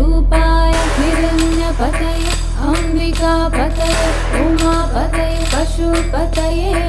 रूपाय हिरण्यपतये अम्बिकापतये उमापतये पशुपतये।